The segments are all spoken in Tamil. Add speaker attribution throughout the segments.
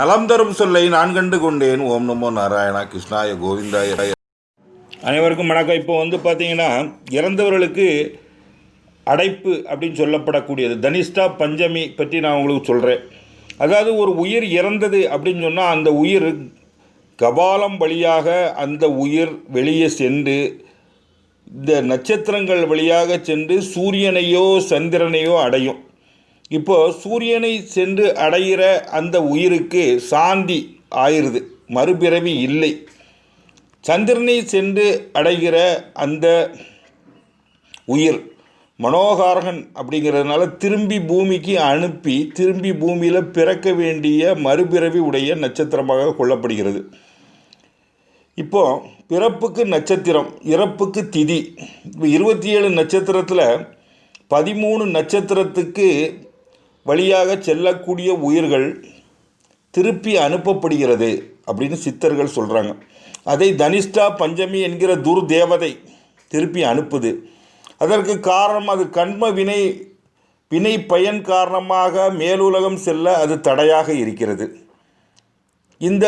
Speaker 1: நலம் தரும் சொல்லை நான் கண்டு கொண்டேன். ஓம் நமோ நாராயணா கிருஷ்ணாய கோவிந்தாய.
Speaker 2: அனைவருக்கும் வணக்கம். இப்போ வந்து பார்த்தீங்கன்னா இறந்தவர்களுக்கு அடைப்பு அப்படின்னு சொல்லப்படக்கூடியது. தனிஷ்டா பஞ்சமி பற்றி நான் உங்களுக்கு சொல்கிறேன் அதாவது ஒரு உயிர் இறந்தது அப்படின்னு சொன்னால் அந்த உயிர் கபாலம் வழியாக அந்த உயிர் வெளியே சென்று இந்த நட்சத்திரங்கள் வழியாக சென்று சூரியனையோ சந்திரனையோ அடையும். இப்போ சூரியனை சென்று அடைகிற அந்த உயிருக்கு சாந்தி ஆயிருது மறுபிறவி இல்லை. சந்திரனை சென்று அடைகிற அந்த உயிர் மனோகாரகன் அப்படிங்கிறதுனால திரும்பி பூமிக்கு அனுப்பி திரும்பி பூமியில் பிறக்க வேண்டிய மறுபிறவி உடைய நட்சத்திரமாக கொள்ளப்படுகிறது. இப்போ பிறப்புக்கு நட்சத்திரம் இறப்புக்கு திதி. இப்போ இருபத்தி ஏழு நட்சத்திரத்தில் பதிமூணு நட்சத்திரத்துக்கு வழியாக செல்லக்கூடிய உயிர்கள் திருப்பி அனுப்பப்படுகிறது அப்படின்னு சித்தர்கள் சொல்கிறாங்க அதை தனிஷ்டா பஞ்சமி என்கிற துர்தேவதை திருப்பி அனுப்புது. அதற்கு காரணம் அது கண்ம வினை வினை பயன் காரணமாக மேலுலகம் செல்ல அது தடையாக இருக்கிறது. இந்த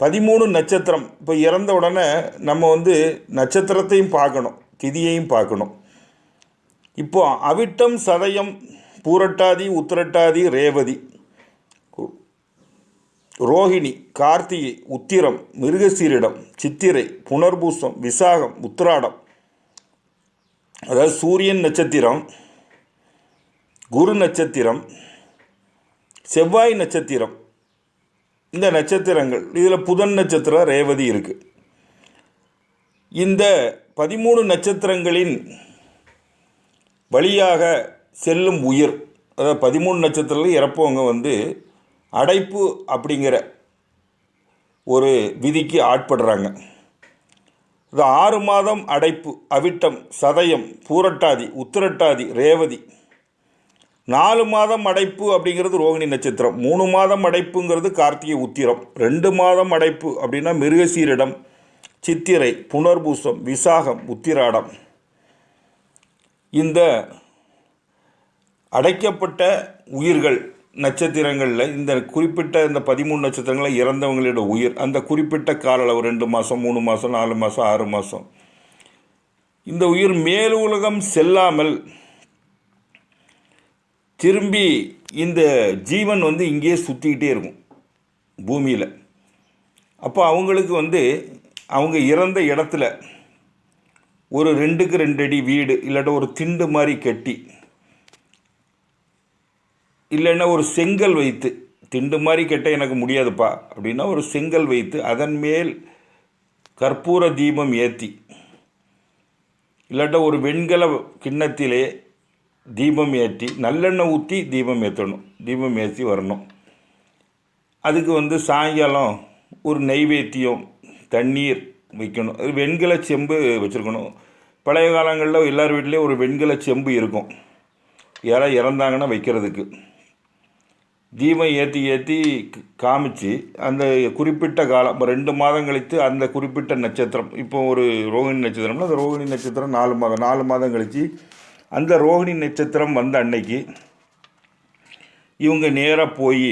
Speaker 2: பதிமூணு நட்சத்திரம் இப்போ இறந்த உடனே நம்ம வந்து நட்சத்திரத்தையும் பார்க்கணும் திதியையும் பார்க்கணும். இப்போ அவிட்டம் சதயம் பூரட்டாதி உத்திரட்டாதி ரேவதி. ரோஹிணி கார்த்திகை உத்திரம் மிருகசீரிடம் சித்திரை புனர்பூசம் விசாகம் உத்திராடம். அதாவது சூரியன் நட்சத்திரம் குரு நட்சத்திரம் செவ்வாய் நட்சத்திரம். இந்த நட்சத்திரங்கள் இதில் புதன் நட்சத்திரம் ரேவதி இருக்குது இந்த பதிமூணு நட்சத்திரங்களின் வழியாக செல்லும் உயிர். அதாவது பதிமூணு நட்சத்திரத்தில் இறப்பவங்க வந்து அடைப்பு அப்படிங்கிற ஒரு விதிக்கு ஆட்படுறாங்க. இது ஆறு மாதம் அடைப்பு அவிட்டம் சதயம் பூரட்டாதி உத்திரட்டாதி ரேவதி. நாலு மாதம் அடைப்பு அப்படிங்கிறது ரோகிணி நட்சத்திரம். மூணு மாதம் அடைப்புங்கிறது கார்த்திகை உத்திரம். ரெண்டு மாதம் அடைப்பு அப்படின்னா மிருகசீரிடம் சித்திரை புனர்பூசம் விசாகம் உத்திராடம். இந்த அடைக்கப்பட்ட உயிர்கள் நட்சத்திரங்களில் இந்த குறிப்பிட்ட இந்த பதிமூணு நட்சத்திரங்களில் இறந்தவங்களோட உயிர் அந்த குறிப்பிட்ட கால அளவு ரெண்டு மாதம் மூணு மாதம் நாலு மாதம் ஆறு மாதம் இந்த உயிர் மேலுலகம் செல்லாமல் திரும்பி இந்த ஜீவன் வந்து இங்கேயே சுற்றிக்கிட்டே இருக்கும் பூமியில். அப்போ அவங்களுக்கு வந்து அவங்க இறந்த இடத்துல ஒரு ரெண்டுக்கு ரெண்டு அடி வீடு இல்லாட்ட ஒரு திண்டு மாதிரி கட்டி இல்லைன்னா ஒரு செங்கல் வைத்து திண்டு மாதிரி கெட்ட எனக்கு முடியாதுப்பா அப்படின்னா ஒரு செங்கல் வைத்து அதன் மேல் கற்பூர தீபம் ஏற்றி இல்லாட்ட ஒரு வெண்கல கிண்ணத்திலே தீபம் ஏற்றி நல்லெண்ணெய் ஊற்றி தீபம் ஏற்றணும் தீபம் ஏற்றி வரணும். அதுக்கு வந்து சாயங்காலம் ஒரு நெய்வேத்தியம் தண்ணீர் வைக்கணும். அது வெண்கல செம்பு வச்சுருக்கணும். பழைய காலங்களில் எல்லார் வீட்லேயும் ஒரு வெண்கல செம்பு இருக்கும். யாராவது இறந்தாங்கன்னா வைக்கிறதுக்கு. தீபம் ஏற்றி ஏற்றி காமிச்சு அந்த குறிப்பிட்ட காலம் இப்போ ரெண்டு மாதம் கழித்து அந்த குறிப்பிட்ட நட்சத்திரம் இப்போ ஒரு ரோகிணி நட்சத்திரம்னா அந்த ரோகிணி நட்சத்திரம் நாலு மாதம் நாலு மாதம் கழித்து அந்த ரோகிணி நட்சத்திரம் வந்த அன்னைக்கு இவங்க நேராக போய்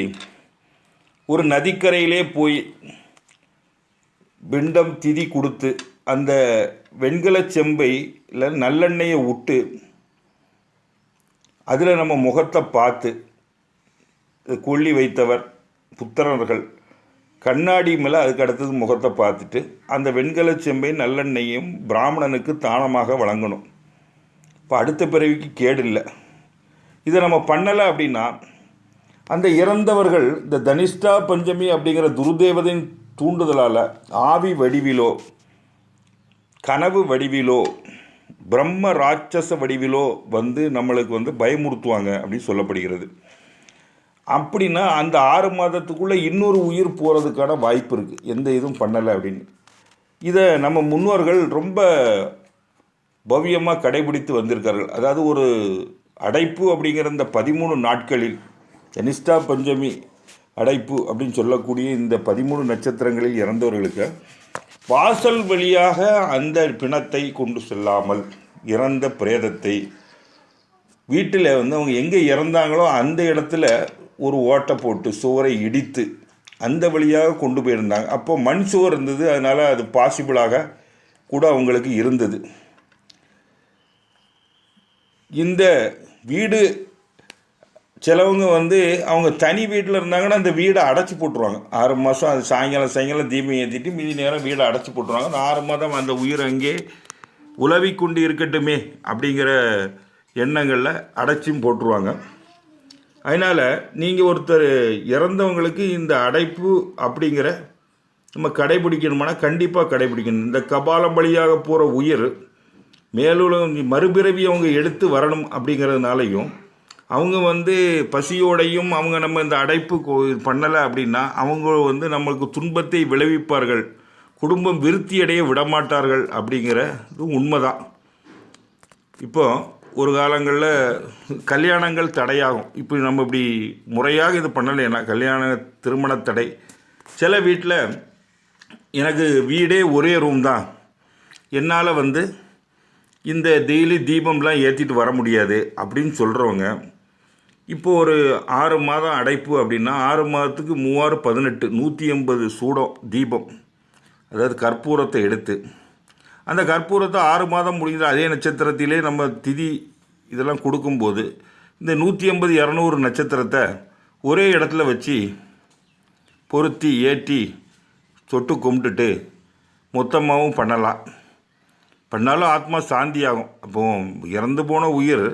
Speaker 2: ஒரு நதிக்கரையிலே போய் பிண்டம் திதி கொடுத்து அந்த வெண்கல செம்பை இல்லை நல்லெண்ணெயை விட்டு அதில் நம்ம முகத்தை பார்த்து கொல்லி வைத்தவர் புத்திரர்கள். கண்ணாடி மேலே அதுக்கு அடுத்தது முகத்தை பார்த்துட்டு அந்த வெண்கல செம்பை நல்லெண்ணெயும் பிராமணனுக்கு தானமாக வழங்கணும். இப்போ அடுத்த பிறவிக்கு கேடு இல்லை. இதை நம்ம பண்ணலை அப்படின்னா அந்த இறந்தவர்கள் இந்த தனிஷ்டா பஞ்சமி அப்படிங்கிற துருதேவதையின் தூண்டுதலால் ஆவி வடிவிலோ கனவு வடிவிலோ பிரம்ம ராட்சச வடிவிலோ வந்து நம்மளுக்கு வந்து பயமுறுத்துவாங்க அப்படின்னு சொல்லப்படுகிறது. அப்படின்னா அந்த ஆறு மாதத்துக்குள்ளே இன்னொரு உயிர் போகிறதுக்கான வாய்ப்பு இருக்குது எந்த இதுவும் பண்ணலை அப்படின்னு. இதை நம்ம முன்னோர்கள் ரொம்ப பவ்யமாக கடைபிடித்து வந்திருக்கார்கள். அதாவது ஒரு அடைப்பு அப்படிங்கிற இந்த பதிமூணு நாட்களில் தனிஷ்டா பஞ்சமி அடைப்பு அப்படின்னு சொல்லக்கூடிய இந்த பதிமூணு நட்சத்திரங்களில் இறந்தவர்களுக்கு வாசல் வழியாக அந்த பிணத்தை கொண்டு செல்லாமல் இறந்த பிரேதத்தை வீட்டில் வந்து அவங்க எங்கே இறந்தாங்களோ அந்த இடத்துல ஒரு ஓட்டை போட்டு சுவரை இடித்து அந்த வழியாக கொண்டு போயிருந்தாங்க. அப்போ மண் சுவர் இருந்தது. அதனால் அது பாசிபிளாக கூட அவங்களுக்கு இருந்தது. இந்த வீடு சிலவங்க வந்து அவங்க தனி வீட்டில் இருந்தாங்கன்னா அந்த வீடை அடைச்சி போட்டுருவாங்க. ஆறு மாதம் அது சாயங்காலம் சாயங்காலம் தீபம் ஏற்றிட்டு மீதி நேரம் வீடை அடைச்சி போட்டுருவாங்க. அந்த ஆறு மாதம் அந்த உயிர் அங்கே உலவிக்கொண்டு இருக்கட்டுமே அப்படிங்கிற எண்ணங்களில் அடைச்சியும் போட்டுருவாங்க. அதனால் நீங்கள் ஒருத்தர் இறந்தவங்களுக்கு இந்த அடைப்பு அப்படிங்கிற நம்ம கடைபிடிக்கணுமானா கண்டிப்பாக கடைபிடிக்கணும். இந்த கபாலம் வழியாக போகிற உயிர் மேலுலகம் மறுபிறவி அவங்க எடுத்து வரணும் அப்படிங்கிறதுனாலையும் அவங்க வந்து பசியோடையும் அவங்க நம்ம இந்த அடைப்பு பண்ணலை அப்படின்னா அவங்க வந்து நம்மளுக்கு துன்பத்தை விளைவிப்பார்கள். குடும்பம் விருத்தியடைய விடமாட்டார்கள் அப்படிங்கிறது உண்மைதான். இப்போது ஒரு காலங்களில் கல்யாணங்கள் தடையாகும். இப்போ நம்ம இப்படி முறையாக இது பண்ணலைன்னா கல்யாண திருமண தடை. சில வீட்டில் எனக்கு வீடே ஒரே ரூம் தான். என்னால் வந்து இந்த டெய்லி தீபம்லாம் ஏற்றிட்டு வர முடியாது அப்படின்னு சொல்கிறவங்க இப்போ ஒரு ஆறு மாதம் அடைப்பு அப்படின்னா ஆறு மாதத்துக்கு மூவாறு பதினெட்டு நூற்றி எண்பது சூடம் தீபம். அதாவது கற்பூரத்தை எடுத்து அந்த கற்பூரத்தை ஆறு மாதம் முடிஞ்ச அதே நட்சத்திரத்திலே நம்ம திதி இதெல்லாம் கொடுக்கும்போது இந்த நூற்றி ஐம்பது இரநூறு நட்சத்திரத்தை ஒரே இடத்துல வச்சு பொருத்தி ஏற்றி தொட்டு கும்பிட்டுட்டு மொத்தமாகவும் பண்ணலாம். பண்ணாலும் ஆத்மா சாந்தி ஆகும் அப்போ இறந்து போன உயிர்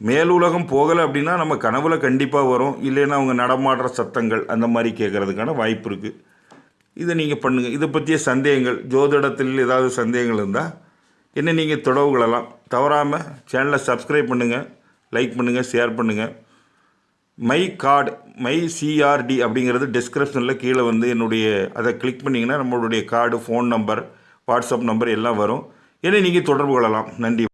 Speaker 2: மேலுலகம் போகலை அப்படின்னா நம்ம கனவுல கண்டிப்பாக வரும். இல்லைன்னா அவங்க நடமாடுற சத்தங்கள் அந்த மாதிரி கேட்குறதுக்கான வாய்ப்பு இருக்குது இதை நீங்கள் பண்ணுங்கள் இதை பற்றிய சந்தேகங்கள் ஜோதிடத்தில் ஏதாவது சந்தேகங்கள் இருந்தால் என்ன நீங்கள் தொடர்பு கொள்ளலாம். தவறாமல் சேனலை சப்ஸ்கிரைப் பண்ணுங்கள் லைக் பண்ணுங்கள் ஷேர் பண்ணுங்கள் மை கார்டு மை சிஆர்டி அப்படிங்கிறது டிஸ்கிரிப்ஷனில் கீழே வந்து என்னுடைய அதை கிளிக் பண்ணிங்கன்னா நம்மளுடைய card phone number WhatsApp number எல்லாம் வரும். என்னை நீங்கள் தொடர்பு கொள்ளலாம். நன்றி.